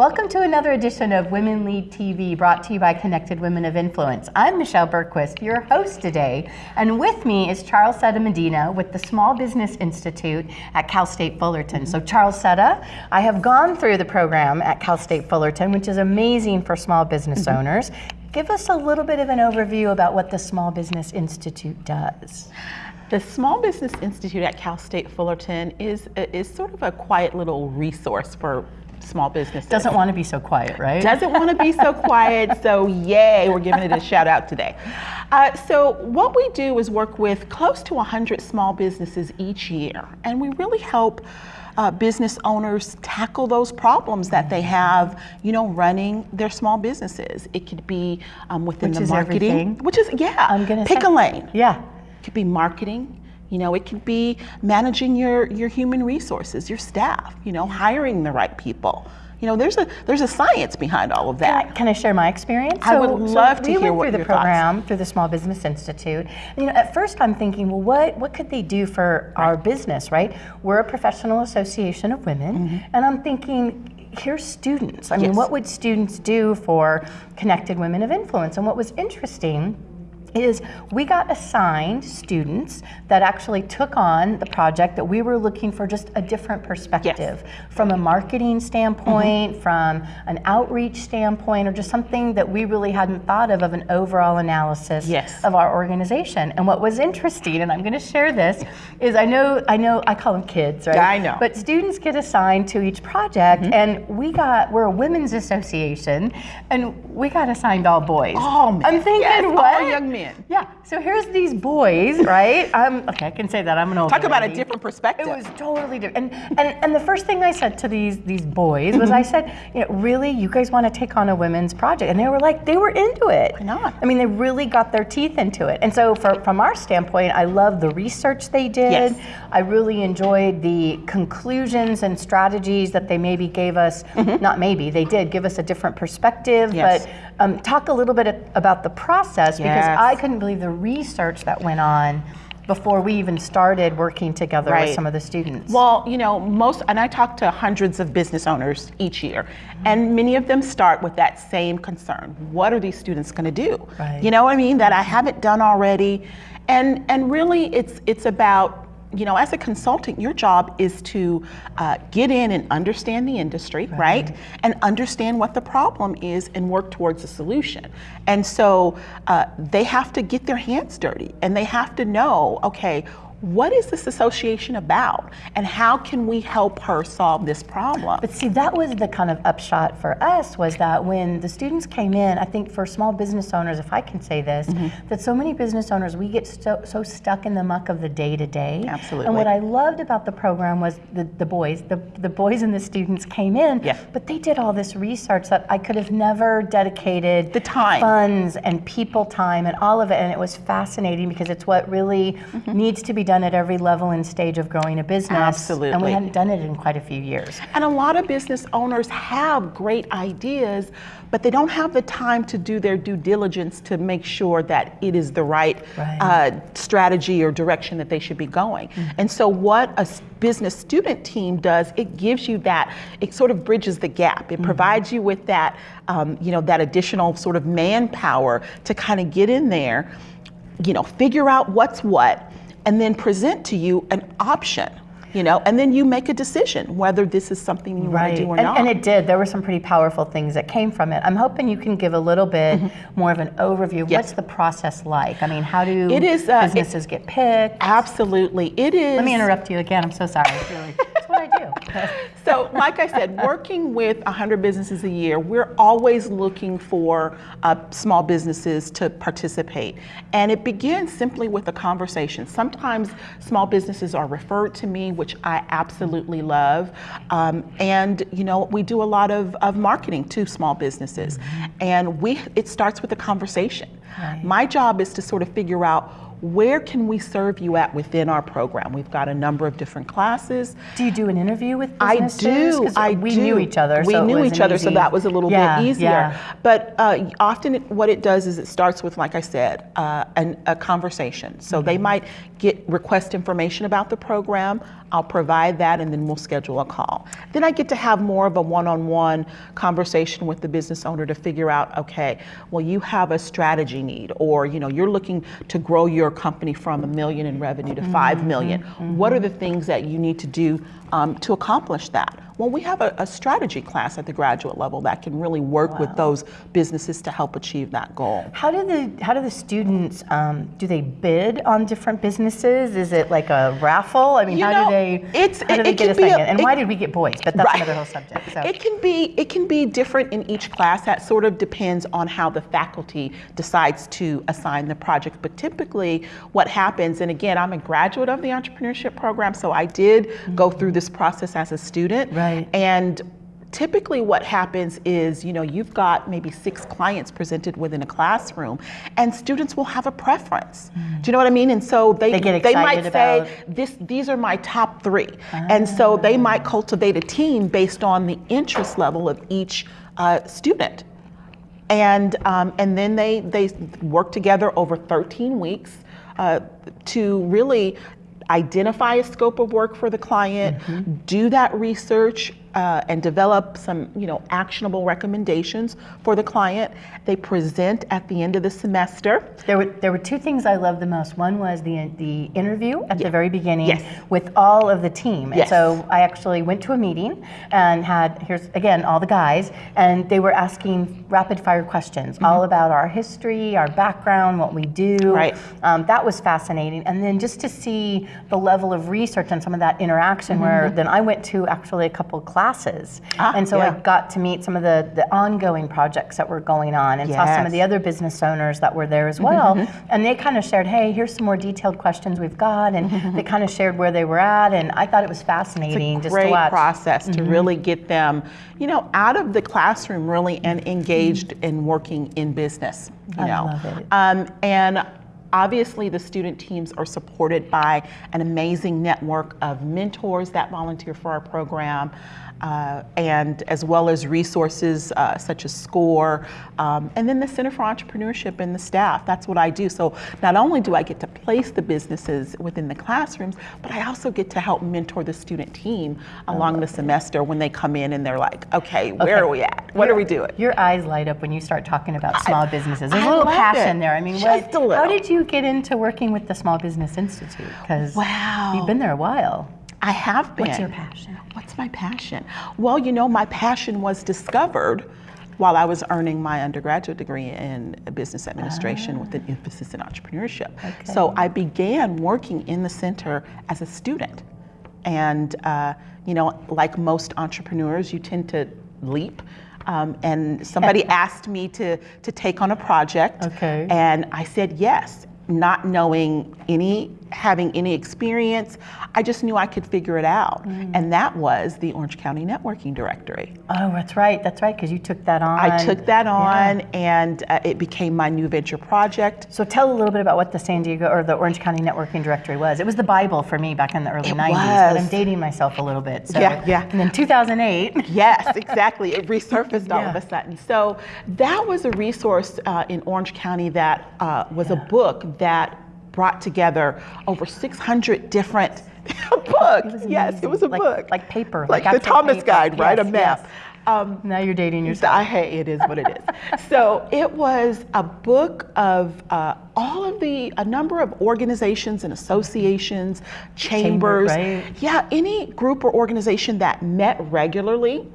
Welcome to another edition of Women Lead TV brought to you by Connected Women of Influence. I'm Michelle Bergquist, your host today, and with me is Charles Setta Medina with the Small Business Institute at Cal State Fullerton. So Charles Setta, I have gone through the program at Cal State Fullerton, which is amazing for small business mm -hmm. owners. Give us a little bit of an overview about what the Small Business Institute does. The Small Business Institute at Cal State Fullerton is, is sort of a quiet little resource for small businesses. Doesn't want to be so quiet, right? Doesn't want to be so quiet, so yay, we're giving it a shout out today. Uh, so what we do is work with close to 100 small businesses each year, and we really help uh, business owners tackle those problems that they have, you know, running their small businesses. It could be um, within which the marketing, which is yeah, I'm gonna pick say, a lane. Yeah, it could be marketing. You know, it could be managing your, your human resources, your staff, you know, hiring the right people. You know, there's a there's a science behind all of that. Can I, can I share my experience? I so, would love so to hear what through the program thoughts. through the Small Business Institute. You know, at first I'm thinking, well, what what could they do for our business, right? We're a professional association of women, mm -hmm. and I'm thinking here's students. I mean, what would students do for connected women of influence? And what was interesting is we got assigned students that actually took on the project that we were looking for just a different perspective yes. from a marketing standpoint, mm -hmm. from an outreach standpoint, or just something that we really hadn't thought of of an overall analysis yes. of our organization. And what was interesting, and I'm going to share this, is I know I know I call them kids, right? Yeah, I know. But students get assigned to each project, mm -hmm. and we got we're a women's association, and we got assigned all boys. Oh man! I'm thinking yes, what? All young men Yeah. So here's these boys, right? Um, okay, I can say that. I'm an old. Talk about lady. a different perspective. It was totally different. And and, and the first thing I said to these these boys was, I said, you know, really, you guys want to take on a women's project? And they were like, they were into it. Why not? I mean, they really got their teeth into it. And so, for, from our standpoint, I love the research they did. Yes. I really enjoyed the conclusions and strategies that they maybe gave us. Mm -hmm. Not maybe, they did give us a different perspective. Yes. But um, talk a little bit about the process yes. because I couldn't believe the research that went on before we even started working together right. with some of the students? Well, you know, most, and I talk to hundreds of business owners each year, and many of them start with that same concern. What are these students going to do? Right. You know what I mean? That I haven't done already. And, and really, it's, it's about you know, as a consultant, your job is to uh, get in and understand the industry, right. right. And understand what the problem is and work towards a solution. And so uh, they have to get their hands dirty and they have to know, okay, what is this association about and how can we help her solve this problem? But see, that was the kind of upshot for us was that when the students came in, I think for small business owners, if I can say this, mm -hmm. that so many business owners, we get so, so stuck in the muck of the day to day. Absolutely. And what I loved about the program was the, the boys, the, the boys and the students came in, yeah. but they did all this research that I could have never dedicated the time, funds and people time and all of it. And it was fascinating because it's what really mm -hmm. needs to be done at every level and stage of growing a business. Absolutely. And we hadn't done it in quite a few years. And a lot of business owners have great ideas, but they don't have the time to do their due diligence to make sure that it is the right, right. Uh, strategy or direction that they should be going. Mm -hmm. And so what a business student team does, it gives you that, it sort of bridges the gap. It mm -hmm. provides you with that, um, you know, that additional sort of manpower to kind of get in there, you know, figure out what's what, and then present to you an option you know, and then you make a decision whether this is something you right. want to do or and, not. And it did. There were some pretty powerful things that came from it. I'm hoping you can give a little bit mm -hmm. more of an overview. Yes. What's the process like? I mean, how do it is, uh, businesses it, get picked? Absolutely, it is. Let me interrupt you again. I'm so sorry. Really, that's what I do. so, like I said, working with 100 businesses a year, we're always looking for uh, small businesses to participate, and it begins simply with a conversation. Sometimes small businesses are referred to me which I absolutely love. Um, and you know, we do a lot of, of marketing to small businesses. Mm -hmm. And we it starts with a conversation. Right. My job is to sort of figure out where can we serve you at within our program? We've got a number of different classes. Do you do an interview with I businesses? do. I we do. knew each other. We so knew each other, so that was a little Yeah, bit easier. yeah. But uh, often, it- what it does is it starts with, like I said, uh, an, a conversation. So they Mm-hmm. might get request information about the program. I'll provide that, and then we'll schedule a call. Then I get to have more of a one-on-one conversation with the business owner to figure out, okay, well, you have a strategy need, or you know, you're looking to grow your company from a million in revenue to five million. What are the things that you need to do um, to accomplish that? Well, we have a, a strategy class at the graduate level that can really work with those businesses to help achieve that goal. How do the how do the students um, do they bid on different businesses? Is it like a raffle? I mean, You how know, do they it's- how do it- they it get can a be a- and it- why did we get boys? But that's Right. another whole subject. So It can be it can be different in each class. That sort of depends on how the faculty decides to assign the project. But typically, what happens, and again, I'm a graduate of the entrepreneurship program, so I did go through this process as a student. Right. And typically what happens is you know you've got maybe six clients presented within a classroom and students will have a preference. Do you know what i mean? And so they, They get might excited say this these are my top three. And so they might cultivate a team based on the interest level of each uh, student. And um, and then they they work together over 13 weeks uh, to really identify a scope of work for the client, mm-hmm. do that research, uh, and develop some you know actionable recommendations for the client. They present at the end of the semester. There were there were two things I loved the most. One was the the interview at the very beginning Yes. with all of the team. And Yes. so I actually went to a meeting and had here's again all the guys and they were asking rapid fire questions all about our history, our background, what we do. Right. Um, that was fascinating. And then just to see the level of research and some of that interaction where then I went to actually a couple classes. Mm-hmm. Ah, and so yeah. I got to meet some of the, the ongoing projects that were going on and saw some of the other business owners that were there as well. And they kind of shared, hey, here's some more detailed questions we've got. And they kind of shared where they were at. And I thought it was fascinating just to great watch. process to really get them, you know, out of the classroom really and engaged in working in business. You I know, love it. Um, and obviously the student teams are supported by an amazing network of mentors that volunteer for our program. Uh, and as well as resources uh, such as SCORE, um, and then the Center for Entrepreneurship and the staff. That's what I do. So not only do I get to place the businesses within the classrooms, but I also get to help mentor the student team along the semester when they come in and they're like, okay, where Okay. are we at? What are we doing? Your eyes light up when you start talking about small businesses. There's I a little passion it. there. I mean, what, how did you get into working with the Small Business Institute? Because Wow. you've been there a while. I have been. What's your passion? What's my passion? Well, you know, my passion was discovered while I was earning my undergraduate degree in business administration with an emphasis in entrepreneurship. Okay. So I began working in the center as a student. And, uh, you know, like most entrepreneurs, you tend to leap. Um, and somebody asked me to, to take on a project. Okay. And I said yes, not knowing any, having any experience. I just knew I could figure it out. Mm. And that was the Orange County Networking Directory. Oh, that's right. That's right. Because you took that on. I took that Yeah. on and uh, it became my new venture project. So tell a little bit about what the San Diego or the Orange County Networking Directory was. It was the Bible for me back in the early It 90s, but I'm dating myself a little bit. So, Yeah, yeah. And then 2008. Yes, exactly. It resurfaced all of a sudden. So that was a resource uh, in Orange County that uh, was a book that brought together over 600 different books. yes, it was a Like- book. like paper, like, like the Thomas paper. Guide, right? a map. yes. Um, now you're dating yourself. I, hey, it is what it is. so it was a book of uh, all of the a number of organizations and associations, Chamber, chambers, right. yeah, any group or organization that met regularly.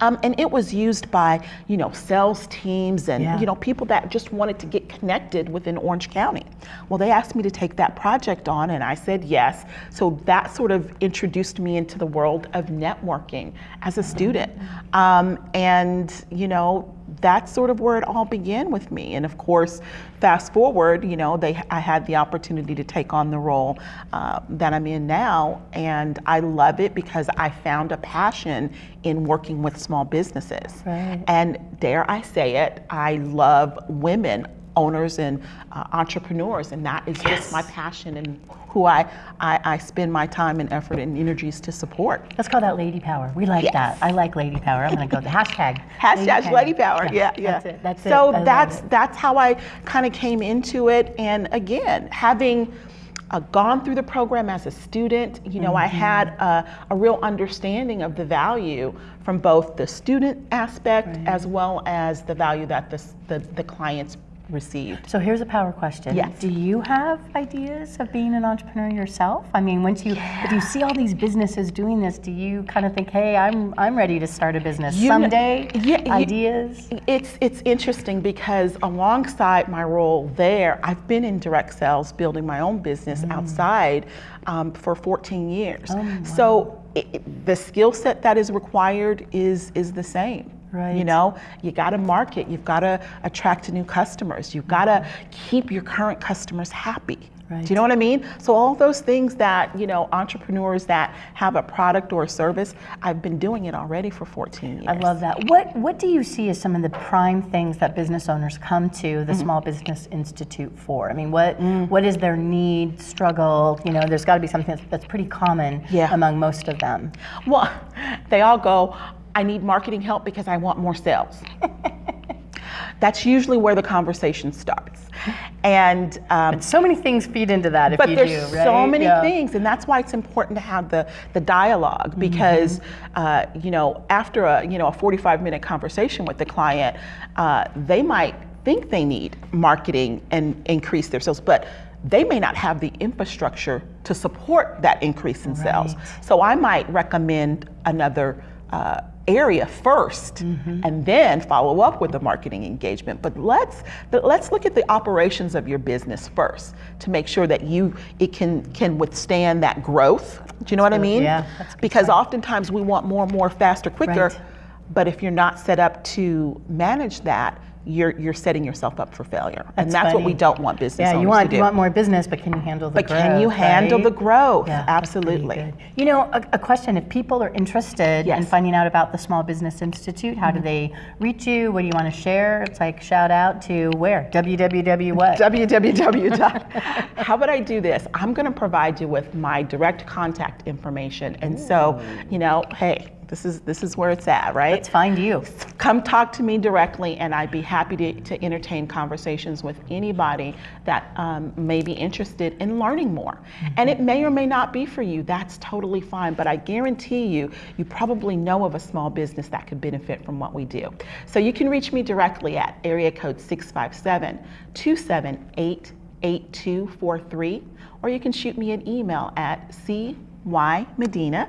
Um, and it was used by, you know, sales teams and, Yeah. you know, people that just wanted to get connected within Orange County. Well, they asked me to take that project on, and I said yes. So that sort of introduced me into the world of networking as a student. Um, and, you know, that's sort of where it all began with me. And of course, fast forward, you know, they I had the opportunity to take on the role uh, that I'm in now, and I love it because I found a passion in working with small businesses. Right. And dare I say it, I love women owners and uh, entrepreneurs, and that is Yes. just my passion and who I, I, I spend my time and effort and energies to support. Let's call that lady power. We like Yes. that. I like lady power. I'm going to go the hashtag. Hashtag lady power. Yeah, yeah. That's it. That's it. so I love that's it. that's how I kind of came into it. And again, having uh, gone through the program as a student, you know, I Mm-hmm. had a, a real understanding of the value from both the student aspect as well as the value that the, the, the clients received. So here's a power question. Yes. Do you have ideas of being an entrepreneur yourself? I mean, once you if you see all these businesses doing this, do you kind of think, "Hey, I'm I'm ready to start a business You someday"? Yeah, you- ideas? It's it's interesting because alongside my role there, I've been in direct sales, building my own business Mm. outside um, for 14 years. Oh, wow. So i i- the skill set that is required is is the same. Right. You know, you got to market. You've got to attract new customers. You've got to keep your current customers happy. Right. Do you know what I mean? So all those things that you know, entrepreneurs that have a product or a service, I've been doing it already for 14 years. I love that. What what do you see as some of the prime things that business owners come to the Small Business Institute for? I mean, what Mm. what is their need, struggle? You know, there's got to be something that's, that's pretty common Yeah. among most of them. Well, they all go, I need marketing help because I want more sales. That's usually where the conversation starts. And um, So many things feed into that if but you there's do, right? so many Yeah. things, and that's why it's important to have the the dialogue because uh, you know after a you know a 45 minute conversation with the client, uh, they might think they need marketing and increase their sales, but they may not have the infrastructure to support that increase in sales. So I might recommend another. Uh, area 1st Mm-hmm. and then follow up with the marketing engagement but let's let's look at the operations of your business first to make sure that you it can can withstand that growth do you know what i mean Yeah, that's good because point. oftentimes we want more more faster quicker Right. but if you're not set up to manage that you're you're setting yourself up for failure and That's that's what we don't want business Yeah, you want to do you want more business, but can you handle the but growth? But can you handle right? the growth Yeah, absolutely. You know, a, a question: If people are interested in Yes. Mm-hmm. finding out about the Small Business Institute, how do they reach you? What do you want to share? It's like shout out to where? www what? www. How about I do this? I'm going to provide you with my direct contact information, and so you know, hey, this is this is where it's at, right? Let's find you. Come talk to me directly, and I'd be happy to, to entertain conversations with anybody that um, may be interested in learning more. And it may or may not be for you. That's totally fine. But I guarantee you, you probably know of a small business that could benefit from what we do. So you can reach me directly at area code 657 278 8243, or you can shoot me an email at cymedina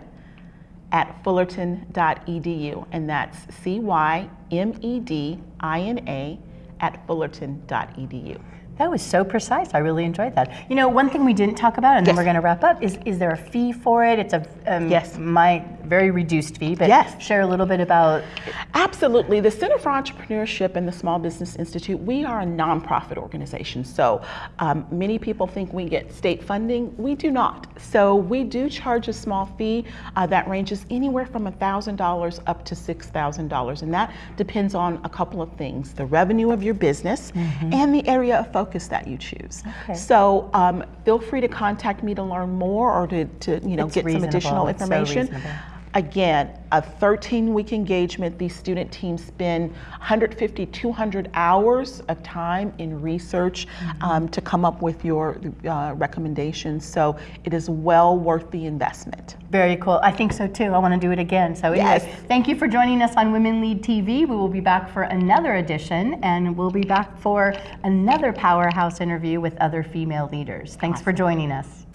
at fullerton.edu, and that's C Y M E D I N A at fullerton.edu. That was so precise. I really enjoyed that. You know, one thing we didn't talk about, and then we're going to wrap up, is is there a fee for it? It's a um, Yes. my very reduced fee, but Yes. share a little bit about. Absolutely. The Center for Entrepreneurship and the Small Business Institute, we are a nonprofit organization. So um, many people think we get state funding. We do not. So we do charge a small fee uh, that ranges anywhere from $1,000 up to $6,000. And that depends on a couple of things the revenue of your business and the area of focus that you choose. Okay. So um, feel free to contact me to learn more or to, to you know, It's get some additional reasonable. It's so information. reasonable. Again, a 13 week engagement. These student teams spend 150, 200 hours of time in research um, to come up with your uh, recommendations. So it is well worth the investment. Very cool. I think so too. I want to do it again. So, anyways, Yes. thank you for joining us on Women Lead TV. We will be back for another edition, and we'll be back for another powerhouse interview with other female leaders. Thanks for joining us.